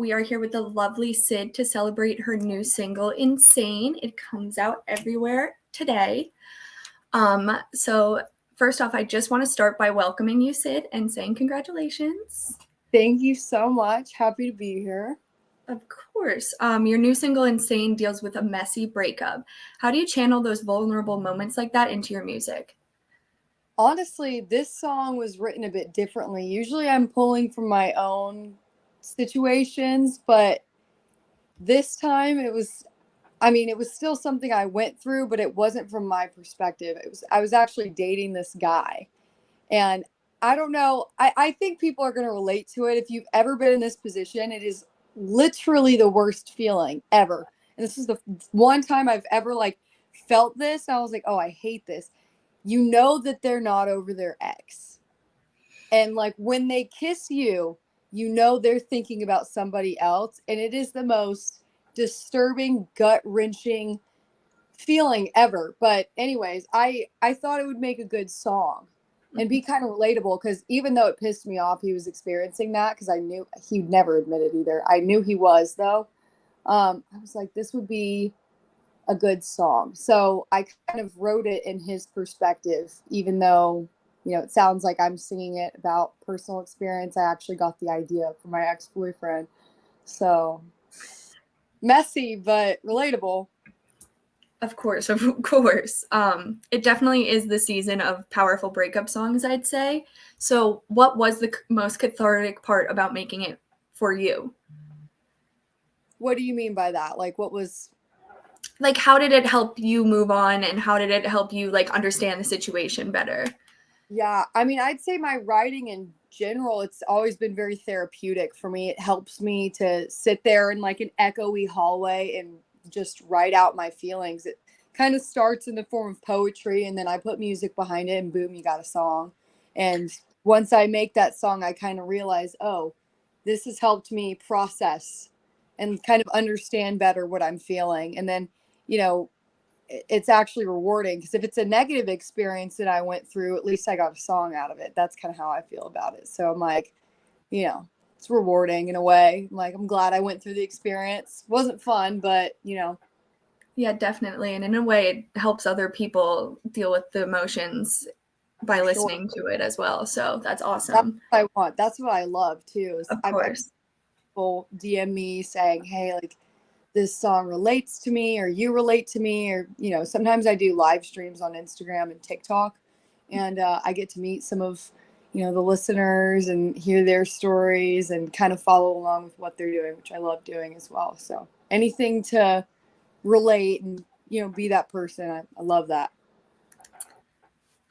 We are here with the lovely Sid to celebrate her new single, Insane. It comes out everywhere today. Um, so, first off, I just want to start by welcoming you, Sid, and saying congratulations. Thank you so much. Happy to be here. Of course. Um, your new single, Insane, deals with a messy breakup. How do you channel those vulnerable moments like that into your music? Honestly, this song was written a bit differently. Usually I'm pulling from my own situations, but this time it was I mean, it was still something I went through, but it wasn't from my perspective. It was I was actually dating this guy. And I don't know. I, I think people are gonna relate to it. If you've ever been in this position, it is literally the worst feeling ever. And this is the one time I've ever like felt this. I was like, oh, I hate this. You know that they're not over their ex. And like when they kiss you, you know they're thinking about somebody else. And it is the most disturbing, gut wrenching feeling ever. But anyways, I I thought it would make a good song and be kind of relatable because even though it pissed me off he was experiencing that because i knew he'd never admitted either i knew he was though um, i was like this would be a good song so i kind of wrote it in his perspective even though you know it sounds like i'm singing it about personal experience i actually got the idea from my ex-boyfriend so messy but relatable of course, of course. Um, it definitely is the season of powerful breakup songs, I'd say. So, what was the most cathartic part about making it for you? What do you mean by that? Like, what was like how did it help you move on and how did it help you like understand the situation better? Yeah, I mean, I'd say my writing in general, it's always been very therapeutic for me. It helps me to sit there in like an echoey hallway and just write out my feelings. It kind of starts in the form of poetry and then I put music behind it and boom, you got a song. And once I make that song, I kind of realize, oh, this has helped me process and kind of understand better what I'm feeling. And then, you know, it's actually rewarding because if it's a negative experience that I went through, at least I got a song out of it. That's kind of how I feel about it. So I'm like, you know, it's rewarding in a way. I'm like I'm glad I went through the experience. Wasn't fun, but you know. Yeah, definitely. And in a way it helps other people deal with the emotions by listening to it as well. So that's awesome. That's I want. That's what I love too. of course. People DM me saying, Hey, like this song relates to me or you relate to me or you know sometimes i do live streams on instagram and tiktok and uh, i get to meet some of you know the listeners and hear their stories and kind of follow along with what they're doing which i love doing as well. So anything to relate and you know be that person i, I love that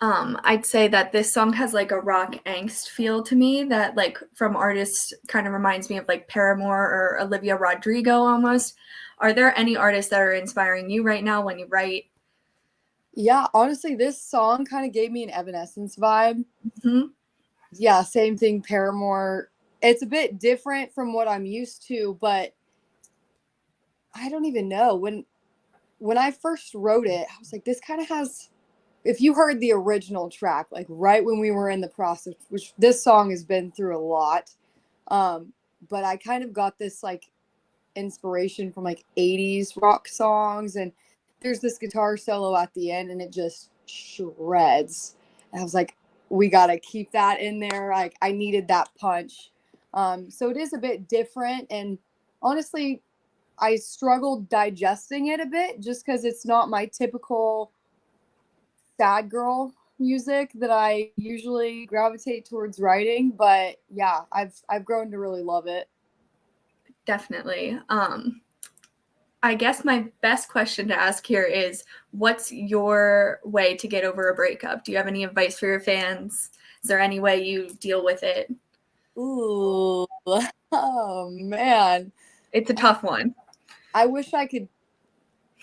um i'd say that this song has like a rock angst feel to me that like from artists kind of reminds me of like paramore or olivia rodrigo almost are there any artists that are inspiring you right now when you write yeah honestly this song kind of gave me an evanescence vibe mm-hmm yeah, same thing. Paramore. It's a bit different from what I'm used to, but I don't even know when when I first wrote it. I was like, this kind of has. If you heard the original track, like right when we were in the process, which this song has been through a lot, um, but I kind of got this like inspiration from like 80s rock songs and there's this guitar solo at the end and it just shreds. And I was like, we got to keep that in there. Like I needed that punch. Um, so it is a bit different. And honestly, I struggled digesting it a bit just because it's not my typical sad girl music that I usually gravitate towards writing. But yeah, I've I've grown to really love it. Definitely. Um, I guess my best question to ask here is what's your way to get over a breakup? Do you have any advice for your fans? Is there any way you deal with it? Ooh, oh man. It's a tough one. I wish I could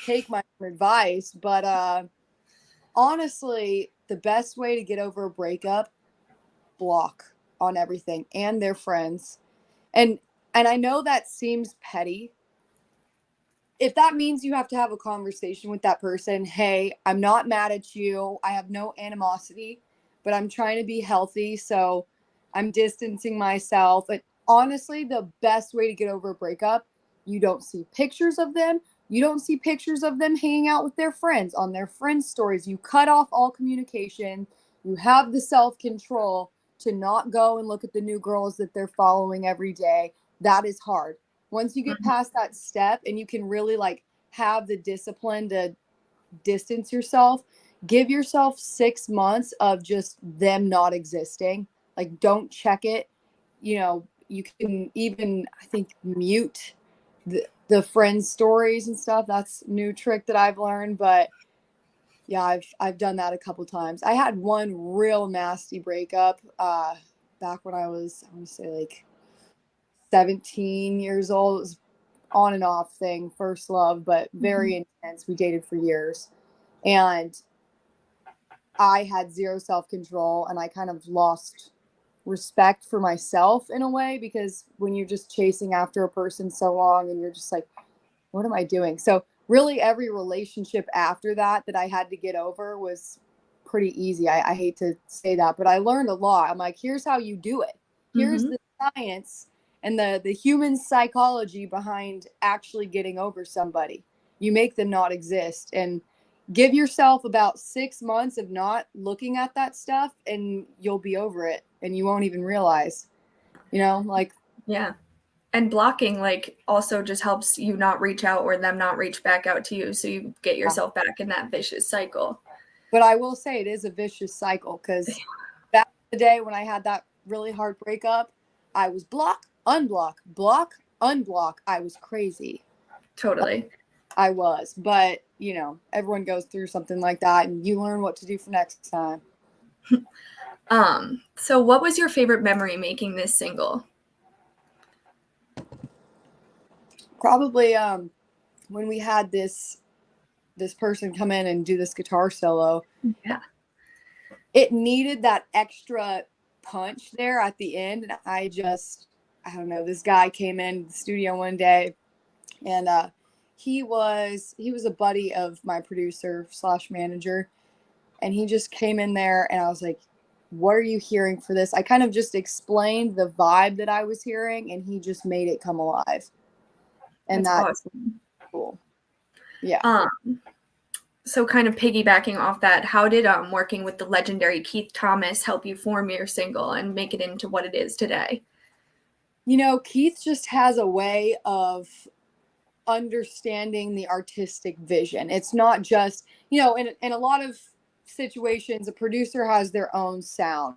take my advice, but uh honestly, the best way to get over a breakup block on everything and their friends. And and I know that seems petty, if that means you have to have a conversation with that person, hey, I'm not mad at you. I have no animosity, but I'm trying to be healthy. So I'm distancing myself. But honestly, the best way to get over a breakup, you don't see pictures of them. You don't see pictures of them hanging out with their friends on their friends' stories. You cut off all communication. You have the self control to not go and look at the new girls that they're following every day. That is hard. Once you get Mhm. past that step and you can really like have the discipline to distance yourself, give yourself six months of just them not existing. Like, don't check it. You know, you can even, I think, mute the, the friends' stories and stuff. That's a new trick that I've learned. But yeah, I've I've done that a couple times. I had one real nasty breakup uh, back when I was, I want to say like 17 years old. It was on and off thing, first love, but very intense. We dated for years. And I had zero self control and I kind of lost respect for myself in a way because when you're just chasing after a person so long and you're just like, what am I doing? So, really, every relationship after that that I had to get over was pretty easy. I, I hate to say that, but I learned a lot. I'm like, here's how you do it. Here's Mhm. the science and the the human psychology behind actually getting over somebody. You make them not exist and give yourself about 6 months of not looking at that stuff and you'll be over it and you won't even realize. You know, like Yeah. And blocking like also just helps you not reach out or them not reach back out to you so you get yourself back in that vicious cycle. but I will say it is a vicious cycle cuz back the day when I had that really hard breakup, I was block, unblock, block, unblock. I was crazy. Totally. I was, but you know, everyone goes through something like that and you learn what to do for next time. Um so what was your favorite memory making this single? Probably um when we had this this person come in and do this guitar solo, Yeah. it needed that extra punch there at the end and I just I don't know, this guy came in the studio one day and uh he was he was a buddy of my producer slash manager and he just came in there and I was like, what are you hearing for this? I kind of just explained the vibe that I was hearing and he just made it come alive. And That's that's awesome. cool. Yeah. Um so kind of piggybacking off that, how did um working with the legendary Keith Thomas help you form your single and make it into what it is today? You know, Keith just has a way of understanding the artistic vision. It's not just, you know, in, in a lot of situations, a producer has their own sound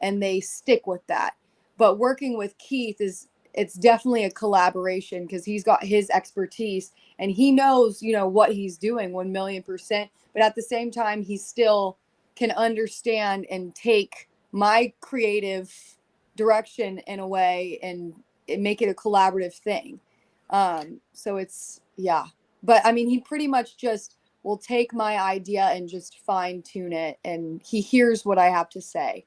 and they stick with that. But working with Keith is, it's definitely a collaboration because he's got his expertise and he knows, you know, what he's doing 1 million percent. But at the same time, he still can understand and take my creative direction in a way and make it a collaborative thing. Um, so it's yeah. But I mean he pretty much just will take my idea and just fine tune it and he hears what I have to say.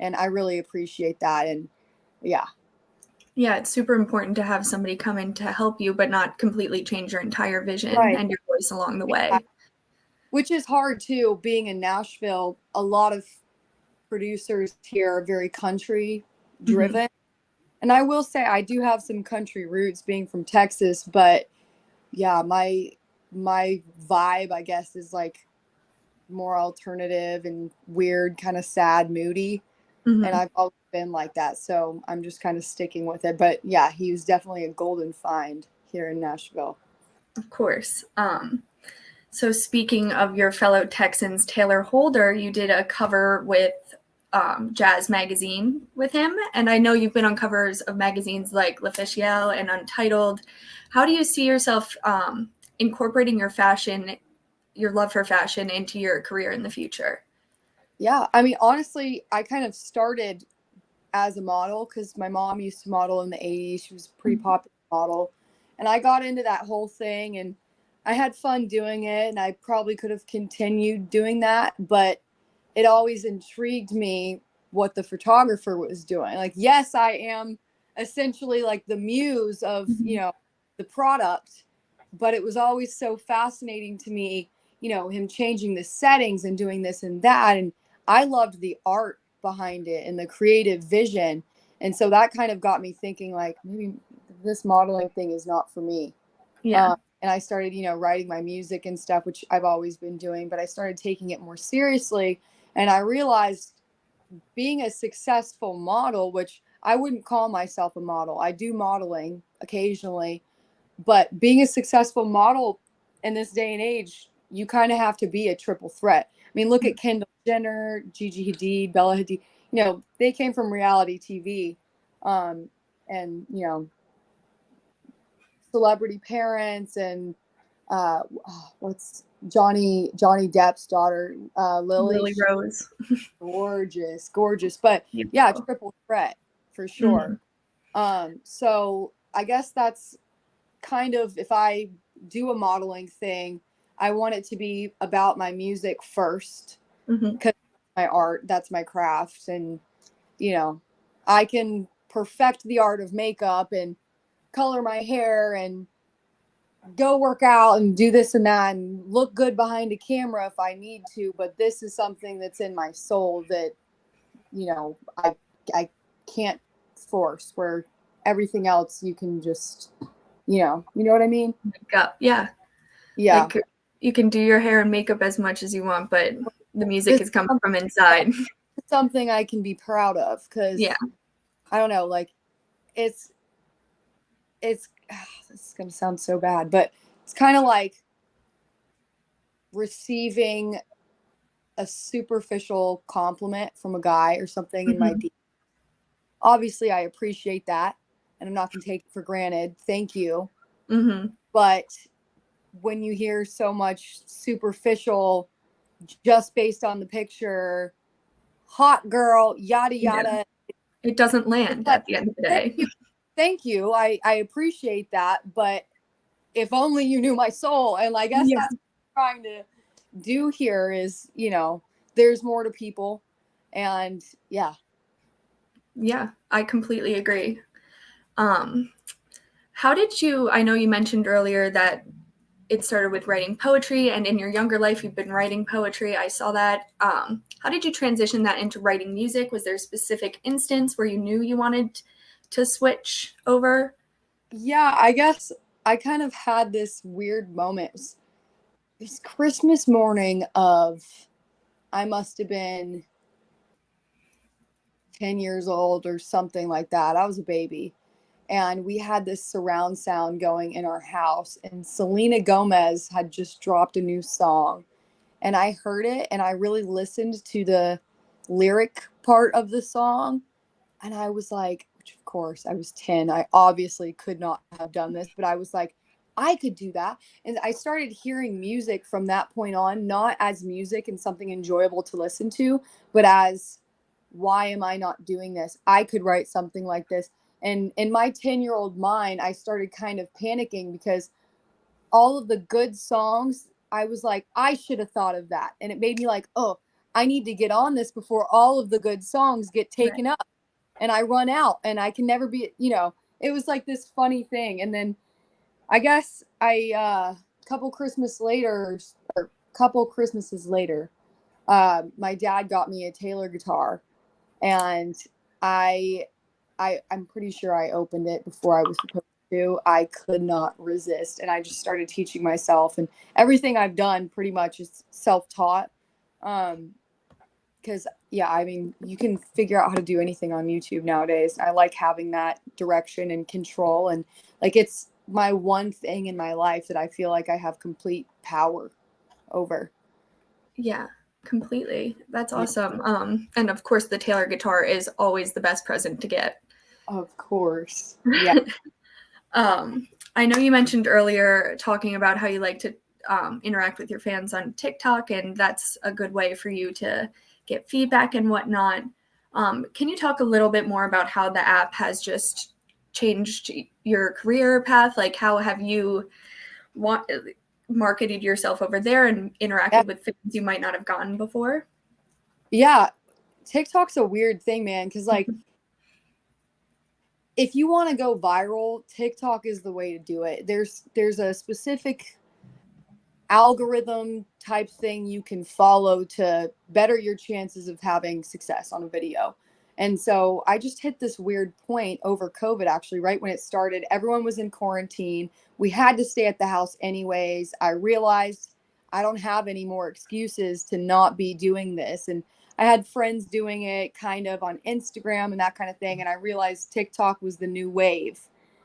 And I really appreciate that. And yeah. Yeah, it's super important to have somebody come in to help you, but not completely change your entire vision Right. and your voice along the way. Which is hard too, being in Nashville. A lot of producers here are very country mm-hmm. driven. And I will say I do have some country roots being from Texas, but yeah, my my vibe I guess is like more alternative and weird, kind of sad, moody. Mhm. And I've always been like that. So I'm just kind of sticking with it. But yeah, he was definitely a golden find here in Nashville. Of course. Um, so speaking of your fellow Texans, Taylor Holder, you did a cover with um, Jazz Magazine with him, and I know you've been on covers of magazines like L'Officiel and Untitled. How do you see yourself um, incorporating your fashion, your love for fashion, into your career in the future? Yeah, I mean, honestly, I kind of started as a model because my mom used to model in the 80s. She was a pretty Mhm. popular model. And I got into that whole thing and I had fun doing it. And I probably could have continued doing that. But it always intrigued me what the photographer was doing. Like, yes, I am essentially like the muse of, Mhm. you know, the product, but it was always so fascinating to me, you know, him changing the settings and doing this and that. And I loved the art behind it and the creative vision. And so that kind of got me thinking like maybe this modeling thing is not for me. Yeah. Um, and I started, you know, writing my music and stuff, which I've always been doing, but I started taking it more seriously. And I realized being a successful model, which I wouldn't call myself a model, I do modeling occasionally, but being a successful model in this day and age, you kind of have to be a triple threat. I mean, look at Kendall Jenner, Gigi Hadid, Bella Hadid. You know, they came from reality TV, um, and you know, celebrity parents and uh, what's Johnny Johnny Depp's daughter, uh, Lily. Lily Rose. gorgeous, gorgeous. But yeah, triple threat for sure. Mm-hmm. Um, so I guess that's kind of if I do a modeling thing, I want it to be about my music first because mm-hmm. my art, that's my craft, and you know, I can perfect the art of makeup and color my hair and go work out and do this and that and look good behind a camera if I need to, but this is something that's in my soul that you know, I I can't force where everything else you can just you know, you know what I mean? Makeup, Yeah. Yeah. Like, you can do your hair and makeup as much as you want, but the music it's is coming from inside. Something I can be proud of because yeah, I don't know, like it's it's this is gonna sound so bad, but it's kind of like receiving a superficial compliment from a guy or something mm-hmm. in my mm-hmm. obviously I appreciate that and I'm not gonna take it for granted. Thank you. Mm-hmm. But when you hear so much superficial just based on the picture, hot girl, yada yada. Yeah. It doesn't land but, at the end of the day. Thank you. Thank you. I, I appreciate that. But if only you knew my soul. And I guess yeah. that's trying to do here is, you know, there's more to people. And yeah. Yeah, I completely agree. Um, how did you? I know you mentioned earlier that it started with writing poetry, and in your younger life, you've been writing poetry. I saw that. Um, how did you transition that into writing music? Was there a specific instance where you knew you wanted to switch over? Yeah, I guess I kind of had this weird moment. It was, it was Christmas morning of, I must have been 10 years old or something like that. I was a baby and we had this surround sound going in our house and selena gomez had just dropped a new song. And i heard it and i really listened to the lyric part of the song and i was like which of course i was 10 i obviously could not have done this but i was like i could do that. And i started hearing music from that point on not as music and something enjoyable to listen to but as why am i not doing this? I could write something like this and in my 10 year old mind, I started kind of panicking because all of the good songs, I was like, I should have thought of that. And it made me like, oh, I need to get on this before all of the good songs get taken right. up and I run out and I can never be, you know, it was like this funny thing. And then I guess I, uh, couple Christmas later, or couple Christmases later, uh, my dad got me a Taylor guitar and I I, I'm pretty sure I opened it before I was supposed to. I could not resist. And I just started teaching myself. And everything I've done pretty much is self taught. Um, because, yeah, I mean, you can figure out how to do anything on YouTube nowadays. I like having that direction and control. And like, it's my one thing in my life that I feel like I have complete power over. Yeah completely that's awesome um and of course the taylor guitar is always the best present to get of course. Yeah. um, I know you mentioned earlier talking about how you like to um, interact with your fans on TikTok, and that's a good way for you to get feedback and whatnot. Um, can you talk a little bit more about how the app has just changed your career path? Like, how have you want, marketed yourself over there and interacted yeah. with fans you might not have gotten before? Yeah, TikTok's a weird thing, man, because like if you want to go viral, TikTok is the way to do it. There's there's a specific algorithm type thing you can follow to better your chances of having success on a video. And so I just hit this weird point over COVID, actually, right when it started. Everyone was in quarantine. We had to stay at the house anyways. I realized I don't have any more excuses to not be doing this. And I had friends doing it kind of on Instagram and that kind of thing. And I realized TikTok was the new wave.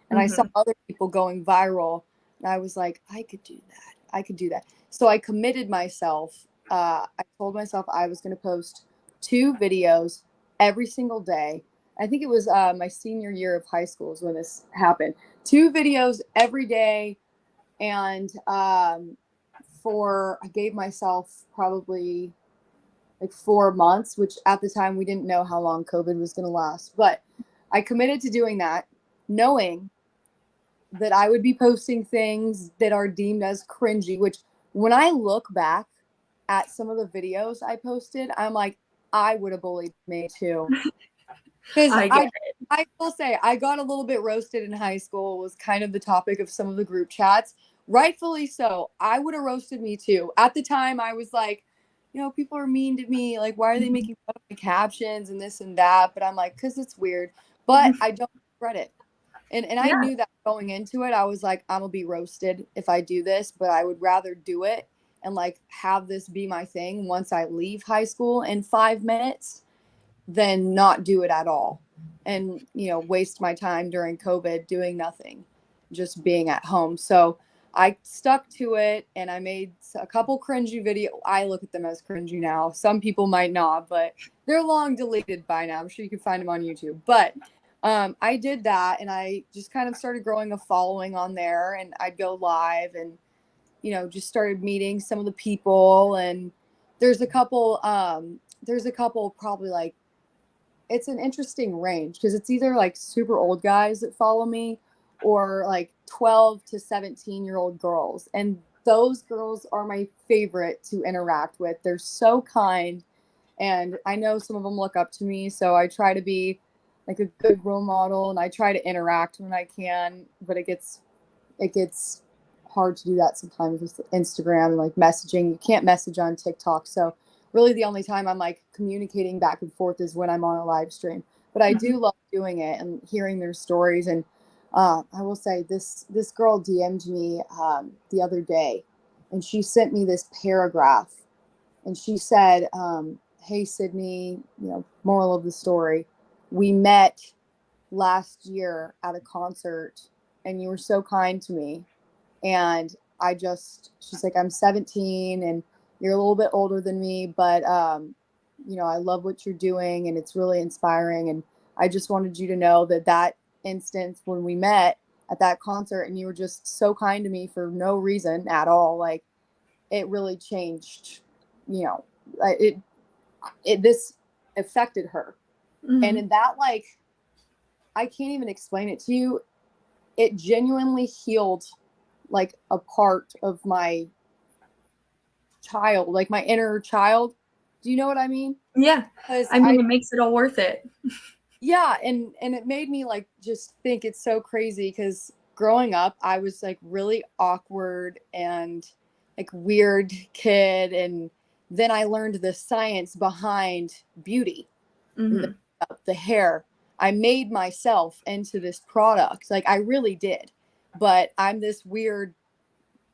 And mm-hmm. I saw mm-hmm. other people going viral. And I was like, I could do that. I could do that. So I committed myself. Uh, I told myself I was going to post two videos every single day. I think it was uh, my senior year of high school is when this happened. Two videos every day. And um, for, I gave myself probably like four months, which at the time we didn't know how long COVID was going to last. But I committed to doing that, knowing that I would be posting things that are deemed as cringy, which when I look back at some of the videos I posted, I'm like, I would have bullied me too. Because I, I, I, will say I got a little bit roasted in high school was kind of the topic of some of the group chats. Rightfully so. I would have roasted me too. At the time, I was like, you know, people are mean to me. Like, why are they mm-hmm. making fun of my captions and this and that? But I'm like, because it's weird. But I don't regret it. And and yeah. I knew that going into it, I was like, I'm gonna be roasted if I do this, but I would rather do it and like have this be my thing once I leave high school in five minutes than not do it at all and you know waste my time during covid doing nothing just being at home so i stuck to it and i made a couple cringy video i look at them as cringy now. Some people might not but they're long deleted by now. I'm sure you can find them on youtube. But um, i did that and i just kind of started growing a following on there and i'd go live and you know, just started meeting some of the people and there's a couple um there's a couple probably like it's an interesting range because it's either like super old guys that follow me or like 12 to 17 year old girls and those girls are my favorite to interact with they're so kind and i know some of them look up to me so i try to be like a good role model and i try to interact when i can but it gets it gets hard to do that sometimes with Instagram and like messaging. You can't message on TikTok. So really the only time I'm like communicating back and forth is when I'm on a live stream. But I do mm-hmm. love doing it and hearing their stories. And uh, I will say this this girl DM'd me um, the other day and she sent me this paragraph and she said, um, Hey Sydney, you know, moral of the story. We met last year at a concert and you were so kind to me and I just she's like I'm 17 and you're a little bit older than me, but um, you know I love what you're doing and it's really inspiring. And I just wanted you to know that that instance when we met at that concert and you were just so kind to me for no reason at all, like it really changed. You know, it it this affected her, mm-hmm. and in that like I can't even explain it to you. It genuinely healed like a part of my child, like my inner child. Do you know what I mean? Yeah. I mean, I, it makes it all worth it. yeah, and and it made me like just think it's so crazy because growing up, I was like really awkward and like weird kid, and then I learned the science behind beauty, mm-hmm. the, the hair. I made myself into this product. Like I really did but I'm this weird,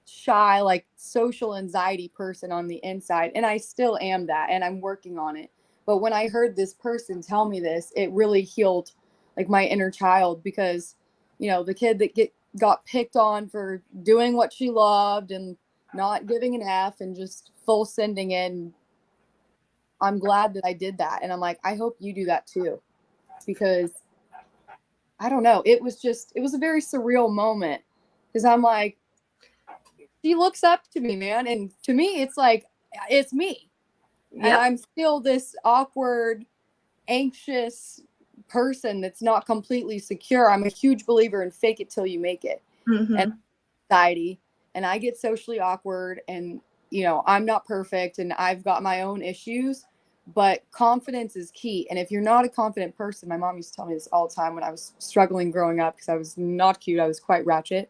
shy, like social anxiety person on the inside. And I still am that. And I'm working on it. But when I heard this person tell me this, it really healed like my inner child because, you know, the kid that get got picked on for doing what she loved and not giving an F and just full sending in. I'm glad that I did that. And I'm like, I hope you do that too. Because I don't know. It was just, it was a very surreal moment because I'm like, she looks up to me, man. And to me, it's like, it's me. Yep. And I'm still this awkward, anxious person that's not completely secure. I'm a huge believer in fake it till you make it. Mm-hmm. And anxiety. And I get socially awkward and, you know, I'm not perfect and I've got my own issues but confidence is key. And if you're not a confident person, my mom used to tell me this all the time when I was struggling growing up because I was not cute, I was quite ratchet.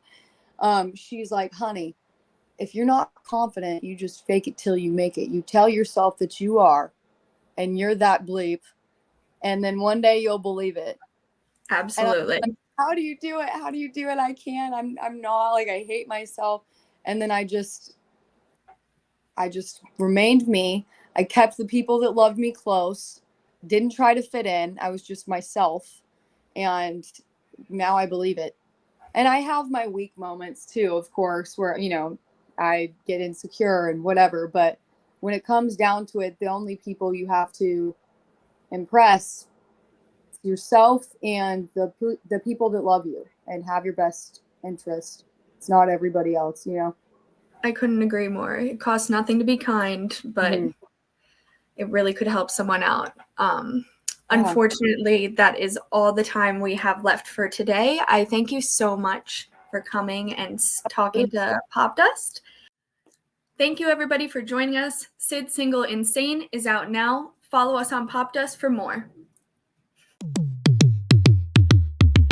Um, she's like, honey, if you're not confident, you just fake it till you make it. You tell yourself that you are, and you're that bleep, and then one day you'll believe it. Absolutely. Like, How do you do it? How do you do it? I can't. I'm I'm not like I hate myself. And then I just I just remained me. I kept the people that loved me close. Didn't try to fit in. I was just myself. And now I believe it. And I have my weak moments too, of course, where you know, I get insecure and whatever, but when it comes down to it, the only people you have to impress yourself and the the people that love you and have your best interest. It's not everybody else, you know. I couldn't agree more. It costs nothing to be kind, but Mhm. it really could help someone out. Um, Yeah. unfortunately, that is all the time we have left for today. I thank you so much for coming and talking to Popdust. Thank you, everybody, for joining us. Sid single Insane is out now. Follow us on Popdust for more.